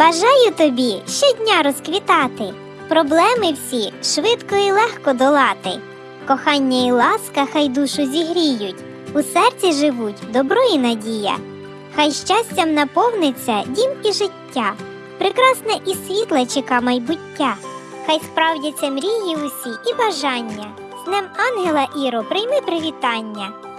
Бажаю тобі щодня розквітати, проблеми всі швидко і легко долати. Кохання і ласка хай душу зігріють, у серці живуть добро і надія. Хай щастям наповниться дім і життя, прекрасне і світле чека майбуття. Хай справдяться мрії усі і бажання. З Днем Ангела Іро прийми привітання.